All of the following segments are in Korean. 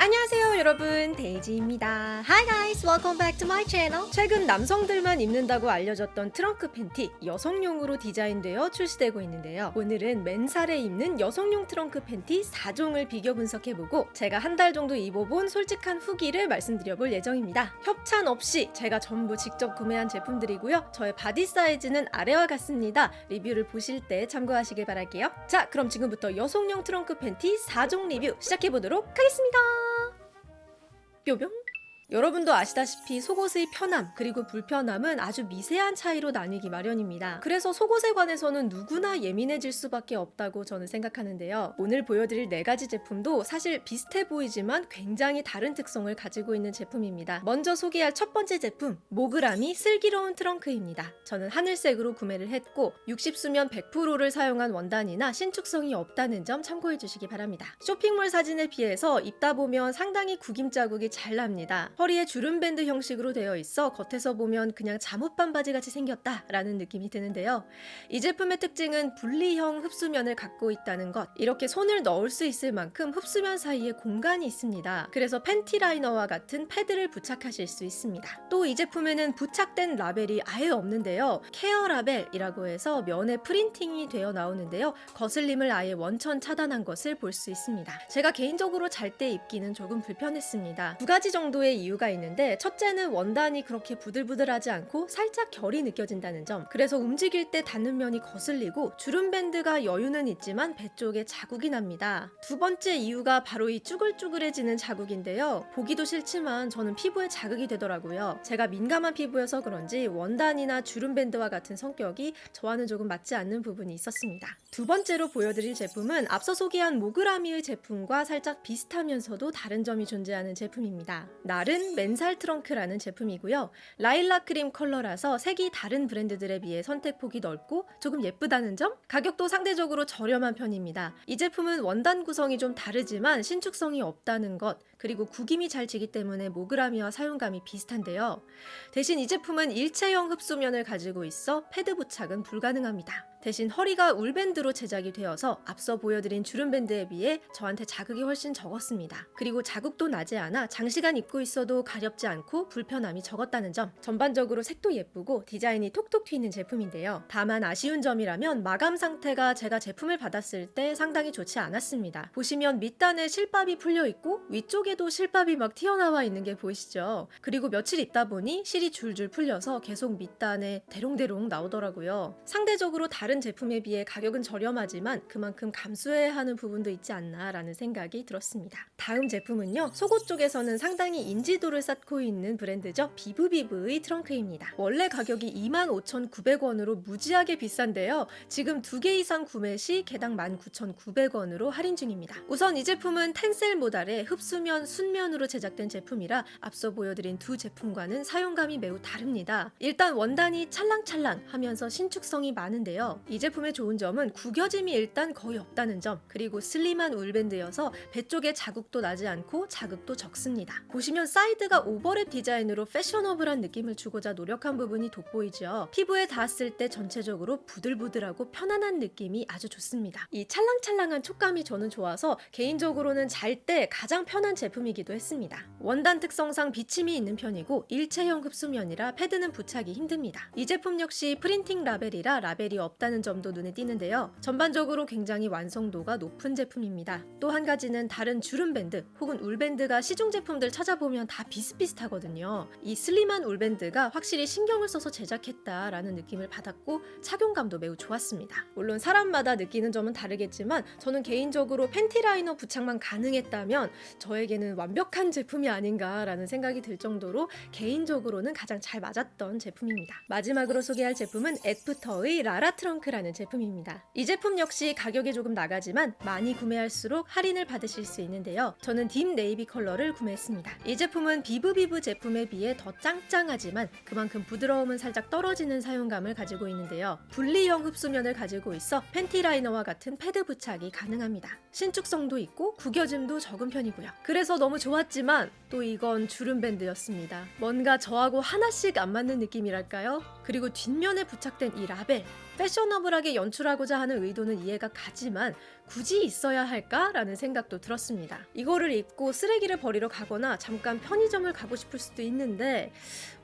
안녕하세요 여러분 데이지입니다. Hi guys welcome back to my channel. 최근 남성들만 입는다고 알려졌던 트렁크 팬티 여성용으로 디자인되어 출시되고 있는데요. 오늘은 맨살에 입는 여성용 트렁크 팬티 4종을 비교 분석해보고 제가 한 달 정도 입어본 솔직한 후기를 말씀드려볼 예정입니다. 협찬 없이 제가 전부 직접 구매한 제품들이고요. 저의 바디 사이즈는 아래와 같습니다. 리뷰를 보실 때 참고하시길 바랄게요. 자 그럼 지금부터 여성용 트렁크 팬티 4종 리뷰 시작해보도록 하겠습니다 뾰병 여러분도 아시다시피 속옷의 편함 그리고 불편함은 아주 미세한 차이로 나뉘기 마련입니다. 그래서 속옷에 관해서는 누구나 예민해질 수밖에 없다고 저는 생각하는데요. 오늘 보여드릴 네 가지 제품도 사실 비슷해 보이지만 굉장히 다른 특성을 가지고 있는 제품입니다. 먼저 소개할 첫 번째 제품 모그라미 슬기로운 트렁크입니다. 저는 하늘색으로 구매를 했고 60수면 100%를 사용한 원단이나 신축성이 없다는 점 참고해 주시기 바랍니다. 쇼핑몰 사진에 비해서 입다 보면 상당히 구김 자국이 잘 납니다. 허리에 주름밴드 형식으로 되어 있어 겉에서 보면 그냥 잠옷 반 바지 같이 생겼다 라는 느낌이 드는데요. 이 제품의 특징은 분리형 흡수면을 갖고 있다는 것. 이렇게 손을 넣을 수 있을 만큼 흡수면 사이에 공간이 있습니다. 그래서 팬티 라이너와 같은 패드를 부착하실 수 있습니다. 또 이 제품에는 부착된 라벨이 아예 없는데요. 케어 라벨이라고 해서 면에 프린팅이 되어 나오는데요. 거슬림을 아예 원천 차단한 것을 볼 수 있습니다. 제가 개인적으로 잘 때 입기는 조금 불편했습니다. 두 가지 정도의 이유가 있는데 첫째는 원단이 그렇게 부들부들하지 않고 살짝 결이 느껴진다는 점. 그래서 움직일 때 닿는 면이 거슬리고 주름 밴드가 여유는 있지만 배 쪽에 자국이 납니다. 두 번째 이유가 바로 이 쭈글쭈글해지는 자국인데요. 보기도 싫지만 저는 피부에 자극이 되더라고요. 제가 민감한 피부여서 그런지 원단이나 주름 밴드와 같은 성격이 저와는 조금 맞지 않는 부분이 있었습니다. 두 번째로 보여드릴 제품은 앞서 소개한 모그라미의 제품과 살짝 비슷하면서도 다른 점이 존재하는 제품입니다. 나른 맨살 트렁크라는 제품이고요. 라일락 크림 컬러라서 색이 다른 브랜드들에 비해 선택폭이 넓고 조금 예쁘다는 점? 가격도 상대적으로 저렴한 편입니다. 이 제품은 원단 구성이 좀 다르지만 신축성이 없다는 것, 그리고 구김이 잘 지기 때문에 모그라미와 사용감이 비슷한데요. 대신 이 제품은 일체형 흡수면을 가지고 있어 패드 부착은 불가능합니다. 대신 허리가 울밴드로 제작이 되어서 앞서 보여드린 주름밴드에 비해 저한테 자극이 훨씬 적었습니다. 그리고 자국도 나지 않아 장시간 입고 있어도 가렵지 않고 불편함이 적었다는 점 전반적으로 색도 예쁘고 디자인이 톡톡 튀는 제품인데요. 다만 아쉬운 점이라면 마감 상태가 제가 제품을 받았을 때 상당히 좋지 않았습니다. 보시면 밑단에 실밥이 풀려있고 위쪽에도 실밥이 막 튀어나와 있는 게 보이시죠? 그리고 며칠 있다 보니 실이 줄줄 풀려서 계속 밑단에 대롱대롱 나오더라고요. 상대적으로 다른 제품에 비해 가격은 저렴하지만 그만큼 감수해야 하는 부분도 있지 않나 라는 생각이 들었습니다. 다음 제품은요. 속옷 쪽에서는 상당히 인지도를 쌓고 있는 브랜드죠. 비브비브의 트렁크입니다. 원래 가격이 25,900원으로 무지하게 비싼데요. 지금 두개 이상 구매 시 개당 19,900원으로 할인 중입니다. 우선 이 제품은 텐셀 모달의 흡수면 순면으로 제작된 제품이라 앞서 보여드린 두 제품과는 사용감이 매우 다릅니다. 일단 원단이 찰랑찰랑 하면서 신축성이 많은데요. 이 제품의 좋은 점은 구겨짐이 일단 거의 없다는 점 그리고 슬림한 울밴드여서 배 쪽에 자국도 나지 않고 자극도 적습니다. 보시면 사이드가 오버랩 디자인으로 패셔너블한 느낌을 주고자 노력한 부분이 돋보이죠. 피부에 닿았을 때 전체적으로 부들부들하고 편안한 느낌이 아주 좋습니다. 이 찰랑찰랑한 촉감이 저는 좋아서 개인적으로는 잘 때 가장 편한 제품이기도 했습니다. 원단 특성상 비침이 있는 편이고 일체형 흡수면이라 패드는 부착이 힘듭니다. 이 제품 역시 프린팅 라벨이라 라벨이 없다 있다는 점도 눈에 띄는데요. 전반적으로 굉장히 완성도가 높은 제품입니다. 또 한 가지는 다른 주름 밴드 혹은 울 밴드가 시중 제품들 찾아보면 다 비슷비슷하거든요. 이 슬림한 울밴드가 확실히 신경을 써서 제작했다라는 느낌을 받았고 착용감도 매우 좋았습니다. 물론 사람마다 느끼는 점은 다르겠지만 저는 개인적으로 팬티 라이너 부착만 가능했다면 저에게는 완벽한 제품이 아닌가라는 생각이 들 정도로 개인적으로는 가장 잘 맞았던 제품입니다. 마지막으로 소개할 제품은 애프터의 라라 트렁 트렁크라는 제품입니다. 이 제품 역시 가격이 조금 나가지만 많이 구매할수록 할인을 받으실 수 있는데요. 저는 deep navy 컬러를 구매했습니다. 이 제품은 비브비브 제품에 비해 더 짱짱하지만 그만큼 부드러움은 살짝 떨어지는 사용감을 가지고 있는데요. 분리형 흡수면을 가지고 있어 팬티 라이너와 같은 패드 부착이 가능합니다. 신축성도 있고 구겨짐도 적은 편이고요. 그래서 너무 좋았지만 또 이건 주름 밴드였습니다. 뭔가 저하고 하나씩 안 맞는 느낌이랄까요? 그리고 뒷면에 부착된 이 라벨 패셔너블하게 연출하고자 하는 의도는 이해가 가지만 굳이 있어야 할까라는 생각도 들었습니다. 이거를 입고 쓰레기를 버리러 가거나 잠깐 편의점을 가고 싶을 수도 있는데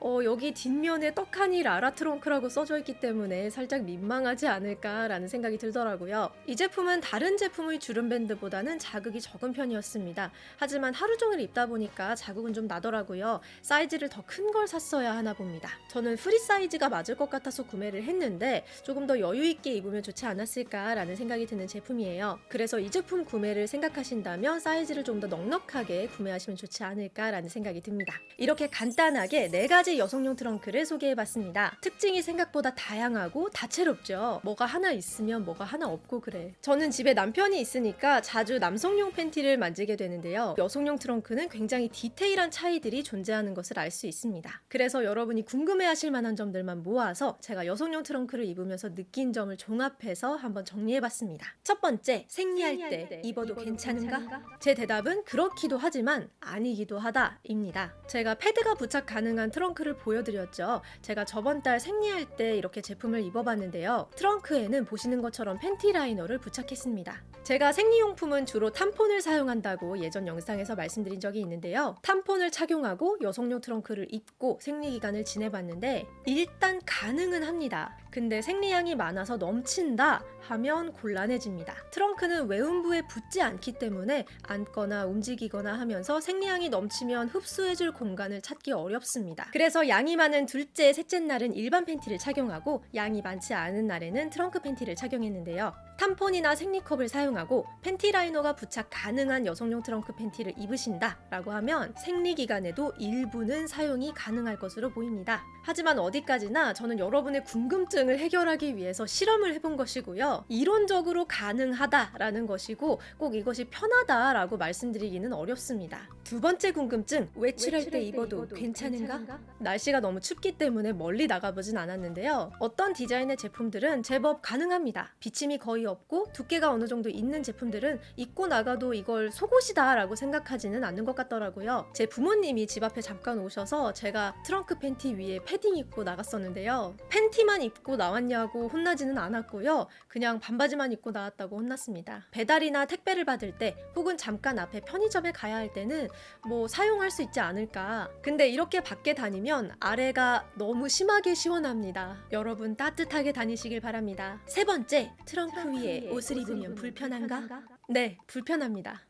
어, 여기 뒷면에 떡하니 라라 트렁크라고 써져 있기 때문에 살짝 민망하지 않을까라는 생각이 들더라고요. 이 제품은 다른 제품의 주름 밴드보다는 자극이 적은 편이었습니다. 하지만 하루 종일 입다 보니까 자극은 좀 나더라고요. 사이즈를 더 큰 걸 샀어야 하나 봅니다. 저는 프리 사이즈가 맞을 것 같아서 구매를 했는데 조금 더 여유 있게 입으면 좋지 않았을까라는 생각이 드는 제품이에요. 그래서 이 제품 구매를 생각하신다면 사이즈를 좀 더 넉넉하게 구매하시면 좋지 않을까라는 생각이 듭니다. 이렇게 간단하게 네 가지 여성용 트렁크를 소개해봤습니다. 특징이 생각보다 다양하고 다채롭죠. 뭐가 하나 있으면 뭐가 하나 없고 그래. 저는 집에 남편이 있으니까 자주 남성용 팬티를 만지게 되는데요. 여성용 트렁크는 굉장히 디테일한 차이들이 존재하는 것을 알 수 있습니다. 그래서 여러분이 궁금해하실 만한 점들만 모아서 제가 여성용 트렁크를 입으면서 느낀 점을 종합해서 한번 정리해봤습니다. 첫 번째, 생리할 때 입어도 괜찮은가? 제 대답은 그렇기도 하지만 아니기도 하다입니다. 제가 패드가 부착 가능한 트렁크를 보여드렸죠. 제가 저번 달 생리할 때 이렇게 제품을 입어봤는데요. 트렁크에는 보시는 것처럼 팬티 라이너를 부착했습니다. 제가 생리용품은 주로 탐폰을 사용한다고 예전 영상에서 말씀드린 적이 있는데요. 탐폰을 착용하고 여성용 트렁크를 입고 생리기간을 지내봤는데 일단 가능은 합니다. 근데 생리량이 많아서 넘친다 하면 곤란해집니다. 트렁크는 외음부에 붙지 않기 때문에 앉거나 움직이거나 하면서 생리량이 넘치면 흡수해줄 공간을 찾기 어렵습니다. 그래서 양이 많은 둘째, 셋째 날은 일반 팬티를 착용하고 양이 많지 않은 날에는 트렁크 팬티를 착용했는데요. 탐폰이나 생리컵을 사용하고 팬티 라이너가 부착 가능한 여성용 트렁크 팬티를 입으신다 라고 하면 생리 기간에도 일부는 사용이 가능할 것으로 보입니다. 하지만 어디까지나 저는 여러분의 궁금증을 해결하기 위해서 실험을 해본 것이고요. 이론적으로 가능하다라는 것이고 꼭 이것이 편하다라고 말씀드리기는 어렵습니다. 두 번째 궁금증, 외출할 때 입어도 괜찮은가? 날씨가 너무 춥기 때문에 멀리 나가보진 않았는데요. 어떤 디자인의 제품들은 제법 가능합니다. 비침이 거의 없고 두께가 어느 정도 있는 제품들은 입고 나가도 이걸 속옷이다 라고 생각하지는 않는 것 같더라고요. 제 부모님이 집 앞에 잠깐 오셔서 제가 트렁크 팬티 위에 패딩 입고 나갔었는데요. 팬티만 입고 나왔냐고 혼나지는 않았고요. 그냥 반바지만 입고 나왔다고 혼났습니다. 배달이나 택배를 받을 때 혹은 잠깐 앞에 편의점에 가야 할 때는 뭐 사용할 수 있지 않을까. 근데 이렇게 밖에 다니면 아래가 너무 심하게 시원합니다. 여러분 따뜻하게 다니시길 바랍니다. 세 번째, 트렁크 위에 옷을 입으면 불편한가? 네, 불편합니다.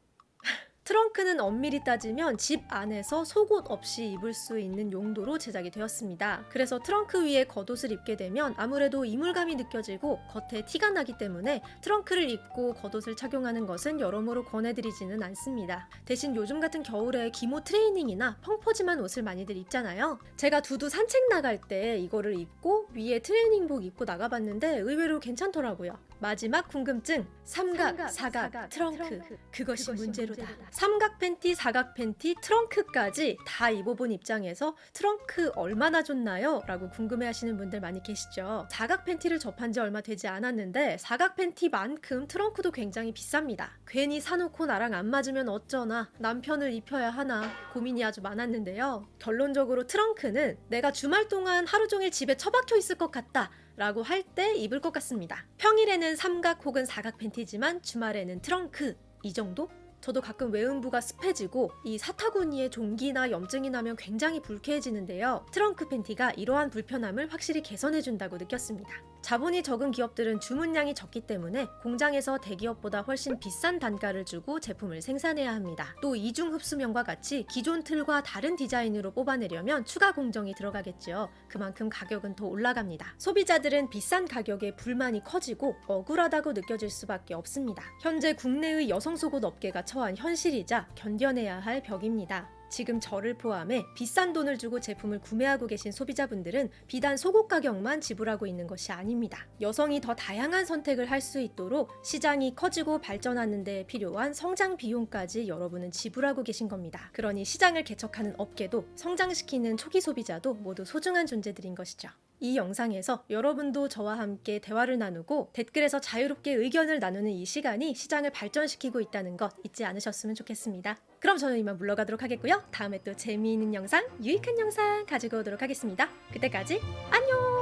트렁크는 엄밀히 따지면 집 안에서 속옷 없이 입을 수 있는 용도로 제작이 되었습니다. 그래서 트렁크 위에 겉옷을 입게 되면 아무래도 이물감이 느껴지고 겉에 티가 나기 때문에 트렁크를 입고 겉옷을 착용하는 것은 여러모로 권해드리지는 않습니다. 대신 요즘 같은 겨울에 기모 트레이닝이나 펑퍼짐한 옷을 많이들 입잖아요. 제가 두두 산책 나갈 때 이거를 입고 위에 트레이닝복 입고 나가봤는데 의외로 괜찮더라고요. 마지막 궁금증 삼각, 사각, 트렁크 그것이 문제로다. 삼각 팬티, 사각 팬티, 트렁크까지 다 입어본 입장에서 트렁크 얼마나 좋나요? 라고 궁금해하시는 분들 많이 계시죠. 사각 팬티를 접한 지 얼마 되지 않았는데 사각 팬티만큼 트렁크도 굉장히 비쌉니다. 괜히 사놓고 나랑 안 맞으면 어쩌나 남편을 입혀야 하나 고민이 아주 많았는데요. 결론적으로 트렁크는 내가 주말 동안 하루 종일 집에 처박혀 있을 것 같다. 라고 할 때 입을 것 같습니다. 평일에는 삼각 혹은 사각 팬티지만 주말에는 트렁크 이 정도? 저도 가끔 외음부가 습해지고 이 사타구니에 종기나 염증이 나면 굉장히 불쾌해지는데요. 트렁크 팬티가 이러한 불편함을 확실히 개선해준다고 느꼈습니다. 자본이 적은 기업들은 주문량이 적기 때문에 공장에서 대기업보다 훨씬 비싼 단가를 주고 제품을 생산해야 합니다. 또 이중 흡수명과 같이 기존 틀과 다른 디자인으로 뽑아내려면 추가 공정이 들어가겠죠. 그만큼 가격은 더 올라갑니다. 소비자들은 비싼 가격에 불만이 커지고 억울하다고 느껴질 수밖에 없습니다. 현재 국내의 여성 속옷 업계가 처한 현실이자 견뎌내야 할 벽입니다. 지금 저를 포함해 비싼 돈을 주고 제품을 구매하고 계신 소비자분들은 비단 속옷 가격만 지불하고 있는 것이 아닙니다. 여성이 더 다양한 선택을 할 수 있도록 시장이 커지고 발전하는 데 필요한 성장 비용까지 여러분은 지불하고 계신 겁니다. 그러니 시장을 개척하는 업계도 성장시키는 초기 소비자도 모두 소중한 존재들인 것이죠. 이 영상에서 여러분도 저와 함께 대화를 나누고 댓글에서 자유롭게 의견을 나누는 이 시간이 시장을 발전시키고 있다는 것 잊지 않으셨으면 좋겠습니다. 그럼 저는 이만 물러가도록 하겠고요. 다음에 또 재미있는 영상, 유익한 영상 가지고 오도록 하겠습니다. 그때까지 안녕!